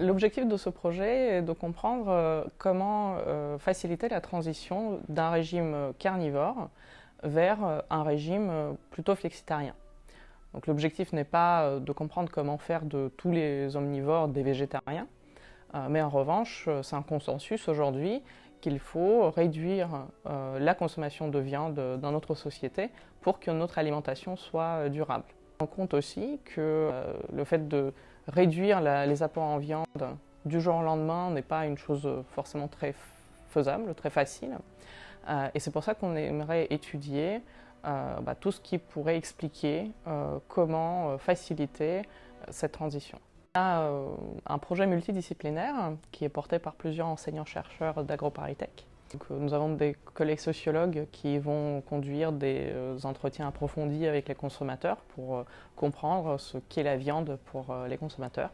L'objectif de ce projet est de comprendre euh, comment euh, faciliter la transition d'un régime carnivore vers euh, un régime plutôt flexitarien. L'objectif n'est pas de comprendre comment faire de tous les omnivores des végétariens, mais en revanche, c'est un consensus aujourd'hui qu'il faut réduire la consommation de viande dans notre société pour que notre alimentation soit durable. On compte aussi que le fait de réduire les apports en viande du jour au lendemain n'est pas une chose forcément très faisable, très facile. Euh, et c'est pour ça qu'on aimerait étudier euh, bah, tout ce qui pourrait expliquer euh, comment faciliter cette transition. Un projet multidisciplinaire qui est porté par plusieurs enseignants-chercheurs d'AgroParisTech. Nous avons des collègues sociologues qui vont conduire des entretiens approfondis avec les consommateurs pour comprendre ce qu'est la viande pour les consommateurs.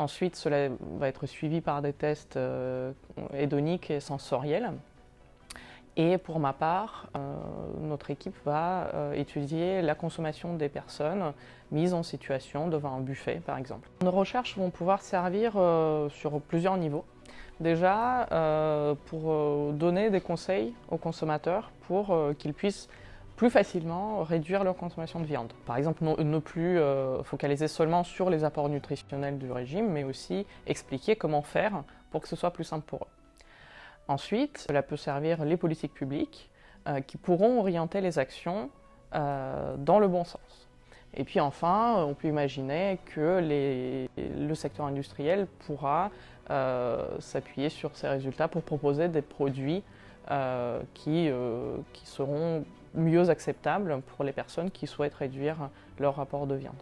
Ensuite, cela va être suivi par des tests euh, hédoniques et sensoriels. Et pour ma part, euh, notre équipe va euh, étudier la consommation des personnes mises en situation devant un buffet, par exemple. Nos recherches vont pouvoir servir sur plusieurs niveaux. Déjà, pour donner des conseils aux consommateurs pour qu'ils puissent plus facilement réduire leur consommation de viande. Par exemple, ne, plus euh, focaliser seulement sur les apports nutritionnels du régime, mais aussi expliquer comment faire pour que ce soit plus simple pour eux. Ensuite, cela peut servir les politiques publiques euh, qui pourront orienter les actions euh, dans le bon sens. Et puis enfin, on peut imaginer que le secteur industriel pourra s'appuyer sur ces résultats pour proposer des produits qui, qui seront mieux acceptable pour les personnes qui souhaitent réduire leur rapport de viande.